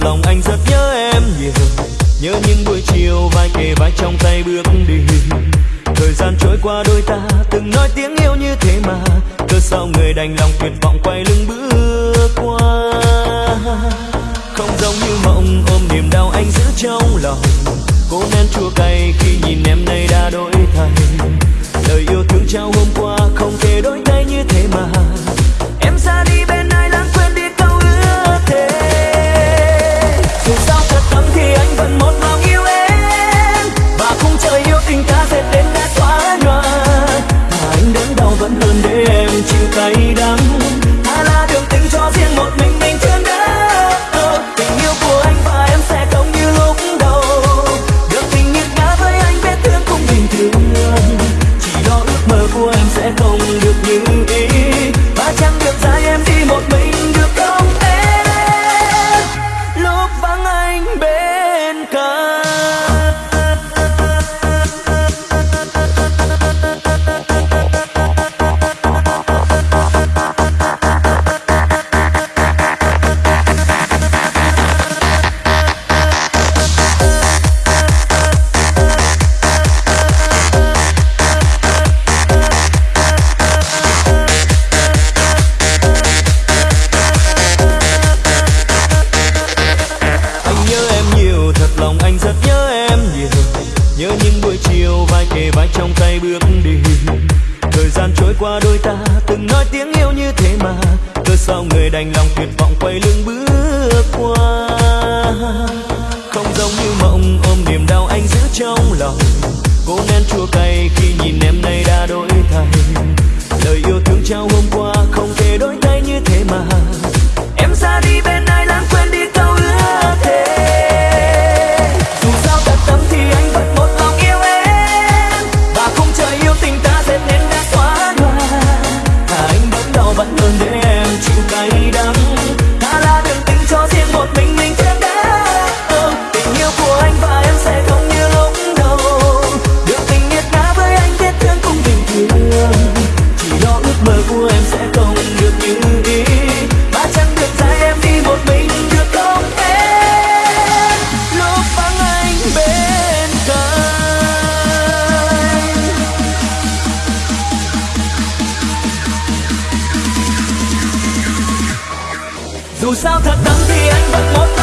lòng anh rất nhớ em nhiều nhớ những buổi chiều vai kề vai trong tay bước đi. Thời gian trôi qua đôi ta từng nói tiếng yêu như thế mà. Cớ sao người đành lòng tuyệt vọng quay lưng bước qua. Không giống như mộng, ôm niềm đau anh giữ trong lòng. Cố nén chua cay khi nhìn em nay đã đổi thay. vẫn hơn để em chịu tay đắng. qua đôi ta, từng nói tiếng yêu như thế mà. Cớ sao người đành lòng tuyệt vọng quay lưng bước qua? Không giống như mộng, ôm niềm đau anh giữ trong lòng. Cố nén chua cay dù sao thật đắng thì anh vẫn muốn